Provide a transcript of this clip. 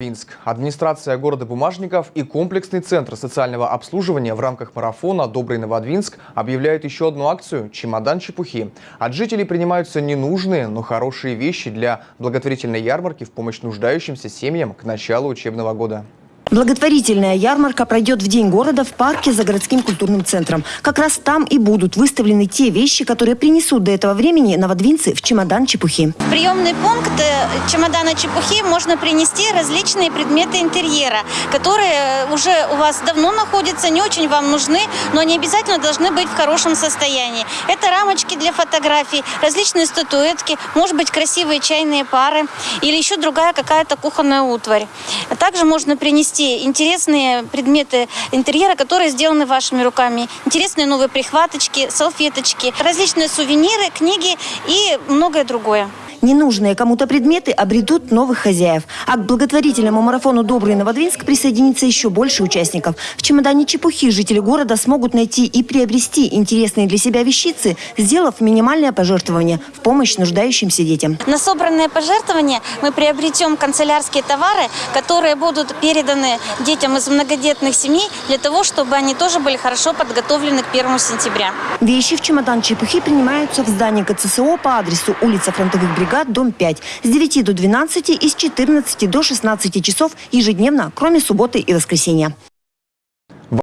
Минск. Администрация города Бумажников и комплексный центр социального обслуживания в рамках марафона «Добрый Новодвинск» объявляют еще одну акцию «Чемодан чепухи». От жителей принимаются ненужные, но хорошие вещи для благотворительной ярмарки в помощь нуждающимся семьям к началу учебного года. Благотворительная ярмарка пройдет в День города в парке за городским культурным центром. Как раз там и будут выставлены те вещи, которые принесут до этого времени новодвинцы в чемодан чепухи. Приемный пункт э, чемодана чепухи можно принести различные предметы интерьера, которые уже у вас давно находятся, не очень вам нужны, но они обязательно должны быть в хорошем состоянии. Это рамочки для фотографий, различные статуэтки, может быть красивые чайные пары или еще другая какая-то кухонная утварь. Также можно принести приобрести интересные предметы интерьера, которые сделаны вашими руками. Интересные новые прихваточки, салфеточки, различные сувениры, книги и многое другое. Ненужные кому-то предметы обретут новых хозяев. А к благотворительному марафону «Добрый Новодвинск» присоединится еще больше участников. В чемодане чепухи жители города смогут найти и приобрести интересные для себя вещицы, сделав минимальное пожертвование в помощь нуждающимся детям. На собранные пожертвования мы приобретем канцелярские товары, которые будут переданы детям из многодетных семей для того, чтобы они тоже были хорошо подготовлены к 1 сентября. Вещи в чемодан чепухи принимаются в здании КЦСО по адресу улица Фронтовых бригад бригад, дом 5. С 9 до 12 и с 14 до 16 часов ежедневно, кроме субботы и воскресенья.